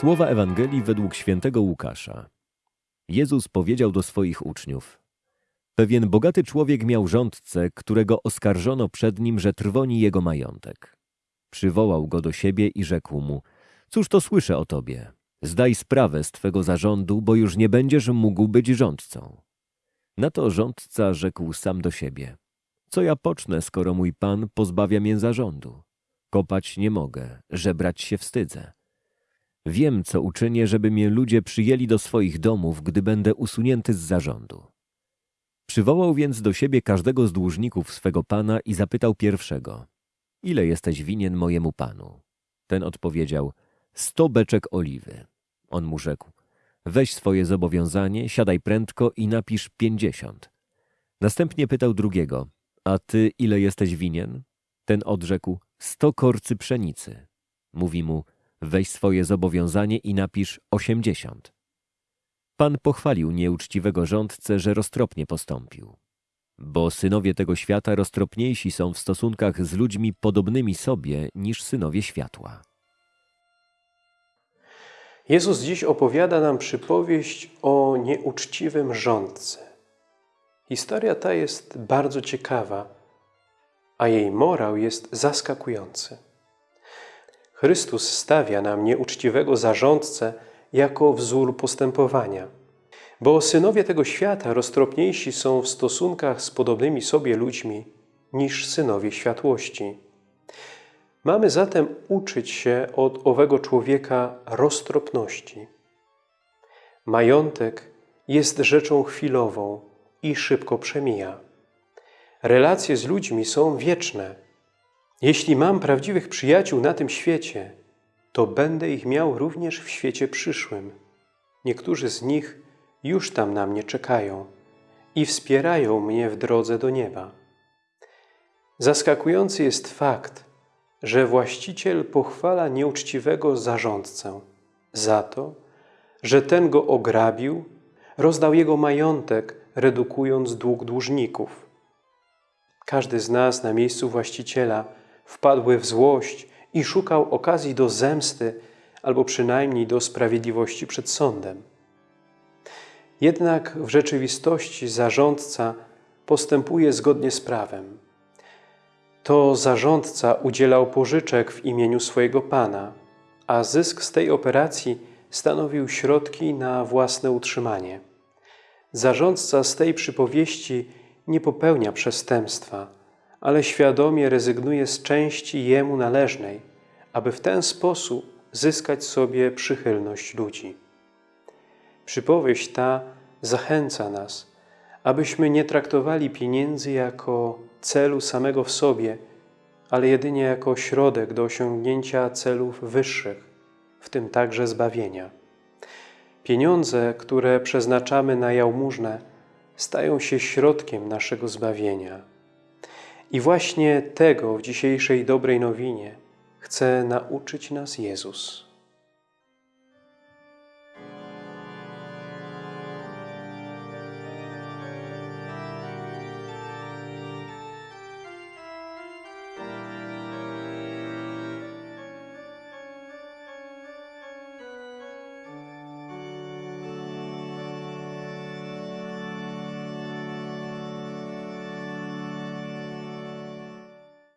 Słowa Ewangelii według świętego Łukasza. Jezus powiedział do swoich uczniów: Pewien bogaty człowiek miał rządcę, którego oskarżono przed nim, że trwoni jego majątek. Przywołał go do siebie i rzekł mu: Cóż to słyszę o tobie? Zdaj sprawę z twego zarządu, bo już nie będziesz mógł być rządcą. Na to rządca rzekł sam do siebie: Co ja pocznę, skoro mój pan pozbawia mię zarządu? Kopać nie mogę, żebrać się wstydzę. Wiem, co uczynię, żeby mnie ludzie przyjęli do swoich domów, gdy będę usunięty z zarządu. Przywołał więc do siebie każdego z dłużników swego pana i zapytał pierwszego: Ile jesteś winien mojemu panu? Ten odpowiedział: Sto beczek oliwy. On mu rzekł: Weź swoje zobowiązanie, siadaj prędko i napisz pięćdziesiąt. Następnie pytał drugiego: A ty ile jesteś winien? Ten odrzekł: Sto korcy pszenicy. Mówi mu: Weź swoje zobowiązanie i napisz osiemdziesiąt. Pan pochwalił nieuczciwego rządcę, że roztropnie postąpił. Bo synowie tego świata roztropniejsi są w stosunkach z ludźmi podobnymi sobie niż synowie światła. Jezus dziś opowiada nam przypowieść o nieuczciwym rządcy. Historia ta jest bardzo ciekawa, a jej morał jest zaskakujący. Chrystus stawia nam nieuczciwego zarządcę jako wzór postępowania. Bo synowie tego świata roztropniejsi są w stosunkach z podobnymi sobie ludźmi niż synowie światłości. Mamy zatem uczyć się od owego człowieka roztropności. Majątek jest rzeczą chwilową i szybko przemija. Relacje z ludźmi są wieczne. Jeśli mam prawdziwych przyjaciół na tym świecie, to będę ich miał również w świecie przyszłym. Niektórzy z nich już tam na mnie czekają i wspierają mnie w drodze do nieba. Zaskakujący jest fakt, że właściciel pochwala nieuczciwego zarządcę za to, że ten go ograbił, rozdał jego majątek, redukując dług dłużników. Każdy z nas na miejscu właściciela wpadły w złość i szukał okazji do zemsty albo przynajmniej do sprawiedliwości przed sądem. Jednak w rzeczywistości zarządca postępuje zgodnie z prawem. To zarządca udzielał pożyczek w imieniu swojego pana, a zysk z tej operacji stanowił środki na własne utrzymanie. Zarządca z tej przypowieści nie popełnia przestępstwa, ale świadomie rezygnuje z części jemu należnej, aby w ten sposób zyskać sobie przychylność ludzi. Przypowieść ta zachęca nas, abyśmy nie traktowali pieniędzy jako celu samego w sobie, ale jedynie jako środek do osiągnięcia celów wyższych, w tym także zbawienia. Pieniądze, które przeznaczamy na jałmużnę, stają się środkiem naszego zbawienia. I właśnie tego w dzisiejszej dobrej nowinie chce nauczyć nas Jezus.